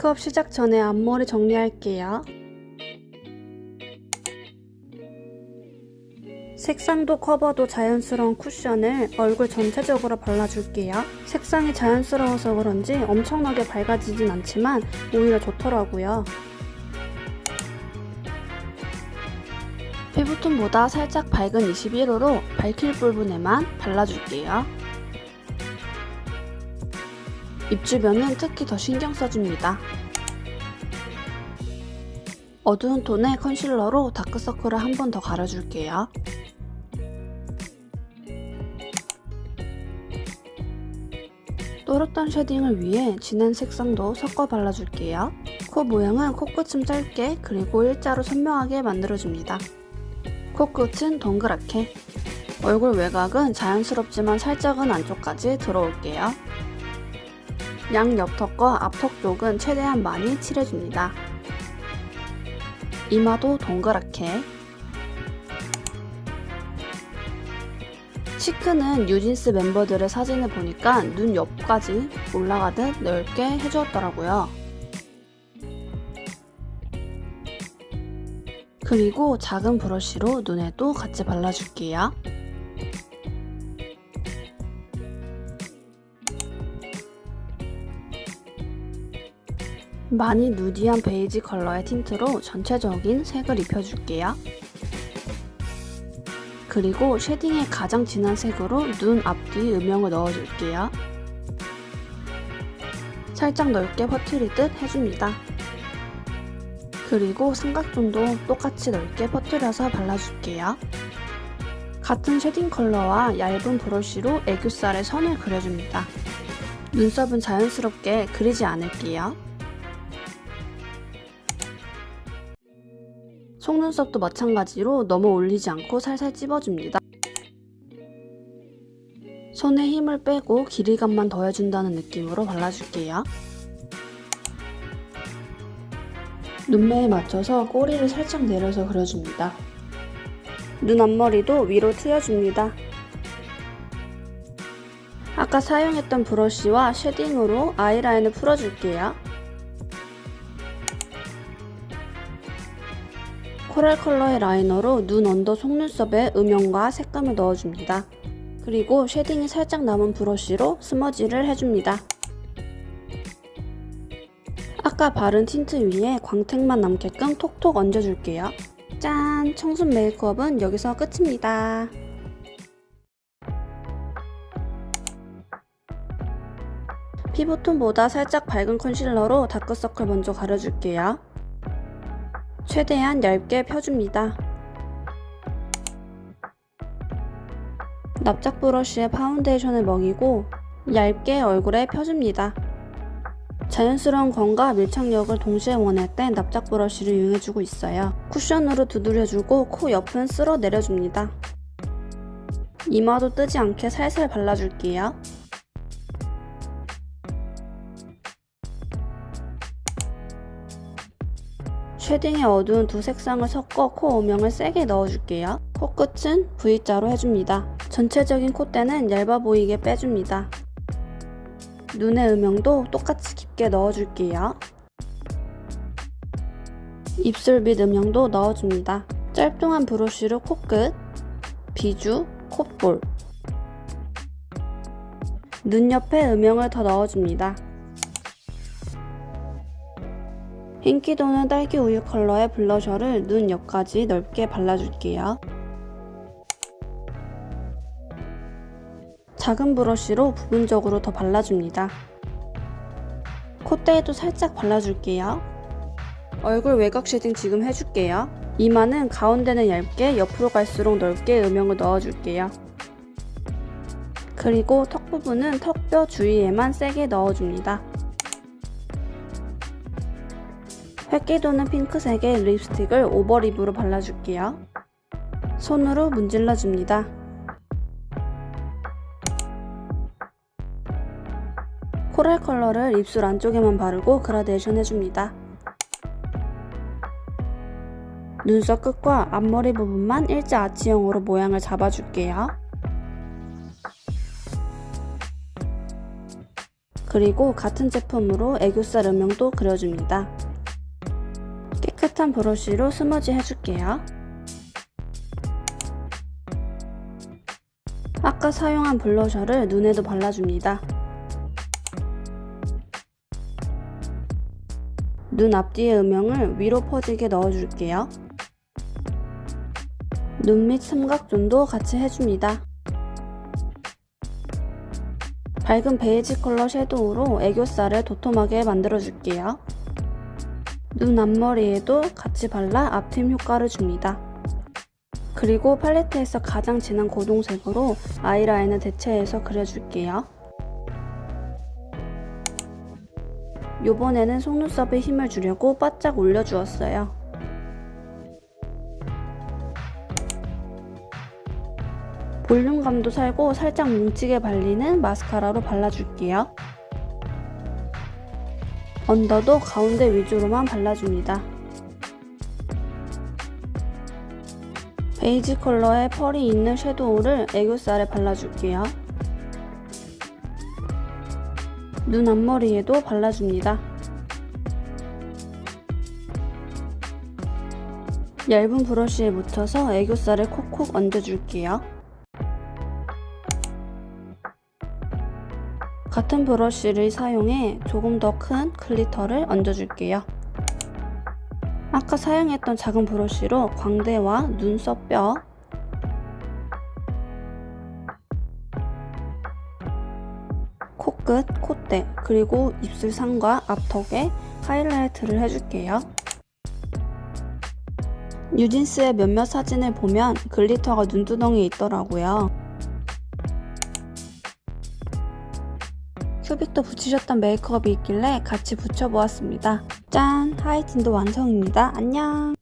메이크업 시작 전에 앞머리 정리할게요. 색상도 커버도 자연스러운 쿠션을 얼굴 전체적으로 발라줄게요. 색상이 자연스러워서 그런지 엄청나게 밝아지진 않지만 오히려 좋더라고요. 피부톤보다 살짝 밝은 21호로 밝힐 부분에만 발라줄게요. 입 주변은 특히 더 신경 써줍니다. 어두운 톤의 컨실러로 다크서클을 한 번 더 가려줄게요. 또렷한 shading을 위해 진한 색상도 섞어 발라줄게요. 코 모양은 코끝은 짧게 그리고 일자로 선명하게 만들어줍니다. 코끝은 동그랗게 얼굴 외곽은 자연스럽지만 살짝은 안쪽까지 들어올게요. 양 옆턱과 앞턱 쪽은 최대한 많이 칠해줍니다. 이마도 동그랗게 시크는 뉴진스 멤버들의 사진을 보니까 눈 옆까지 올라가듯 넓게 해주었더라고요. 그리고 작은 브러쉬로 눈에도 같이 발라줄게요. 많이 nudy한 베이지 컬러의 틴트로 전체적인 색을 입혀줄게요. 그리고 shading의 가장 진한 색으로 눈 앞뒤 음영을 넣어줄게요. 살짝 넓게 퍼뜨리듯 해줍니다. 그리고 삼각존도 똑같이 넓게 퍼뜨려서 발라줄게요. 같은 shading 컬러와 얇은 브러쉬로 애교살에 선을 그려줍니다. 눈썹은 자연스럽게 그리지 않을게요. 속눈썹도 마찬가지로 너무 올리지 않고 살살 찝어줍니다. 손에 힘을 빼고 길이감만 더해준다는 느낌으로 발라줄게요. 눈매에 맞춰서 꼬리를 살짝 내려서 그려줍니다. 눈 앞머리도 위로 트여줍니다. 아까 사용했던 브러쉬와 shading으로 아이라인을 풀어줄게요. 코랄 컬러의 liner로 눈 under 속눈썹에 음영과 색감을 넣어줍니다. 그리고 shading이 살짝 남은 브러쉬로 smudge를 해줍니다. 아까 바른 틴트 위에 광택만 남게끔 톡톡 얹어줄게요. 짠! 청순 메이크업은 여기서 끝입니다. 피부톤보다 살짝 밝은 컨실러로 다크서클 먼저 가려줄게요. 최대한 얇게 펴줍니다. 납작 브러쉬에 파운데이션을 먹이고 얇게 얼굴에 펴줍니다. 자연스러운 광과 밀착력을 동시에 원할 땐 납작 브러쉬를 이용해주고 있어요. 쿠션으로 두드려주고 코 옆은 쓸어 내려줍니다. 이마도 뜨지 않게 살살 발라줄게요. 쉐딩의 어두운 두 색상을 섞어 코 오명을 세게 넣어줄게요. 코끝은 V자로 해줍니다. 전체적인 콧대는 얇아 보이게 빼줍니다. 눈의 음영도 똑같이 깊게 넣어줄게요. 입술 밑 음영도 넣어줍니다. 짧뚱한 브러쉬로 코끝, 비주, 콧볼 눈 옆에 음영을 더 넣어줍니다. 인기 도는 딸기 우유 컬러의 블러셔를 눈 옆까지 넓게 발라줄게요. 작은 브러쉬로 부분적으로 더 발라줍니다. 콧대에도 살짝 발라줄게요. 얼굴 외곽 shading 지금 해줄게요. 이마는 가운데는 얇게 옆으로 갈수록 넓게 음영을 넣어줄게요. 그리고 턱 부분은 턱뼈 주위에만 세게 넣어줍니다. 회기 도는 핑크색의 립스틱을 over lip으로 발라줄게요. 손으로 문질러줍니다. coral 컬러를 입술 안쪽에만 바르고 그라데이션 해줍니다. 눈썹 끝과 앞머리 부분만 일자 아치형으로 모양을 잡아줄게요. 그리고 같은 제품으로 애교살 음영도 그려줍니다. 깨끗한 브러쉬로 smudge 해줄게요. 아까 사용한 블러셔를 눈에도 발라줍니다. 눈 앞뒤의 음영을 위로 퍼지게 넣어줄게요. 눈 밑 삼각존도 같이 해줍니다. 밝은 베이지 컬러 섀도우로 애교살을 도톰하게 만들어줄게요. 눈 앞머리에도 같이 발라 앞팀 효과를 줍니다. 그리고 팔레트에서 가장 진한 고동색으로 아이라인을 대체해서 그려줄게요. 요번에는 속눈썹에 힘을 주려고 바짝 올려주었어요. 볼륨감도 살고 살짝 뭉치게 발리는 마스카라로 발라줄게요. 언더도 가운데 위주로만 발라줍니다. 베이지 컬러의 pearl이 있는 shadow를 애교살에 발라줄게요. 눈 앞머리에도 발라줍니다. 얇은 브러쉬에 묻혀서 애교살에 콕콕 얹어줄게요. 같은 브러쉬를 사용해 조금 더 큰 glitter를 얹어줄게요. 아까 사용했던 작은 브러쉬로 광대와 눈썹 뼈, 코끝, 콧대, 그리고 입술 상과 앞턱에 하이라이트를 해줄게요. 뉴진스의 몇몇 사진을 보면 글리터가 눈두덩이에 있더라고요. 큐빅도 붙이셨던 메이크업이 있길래 같이 붙여보았습니다. 짠! 하이틴도 완성입니다. 안녕!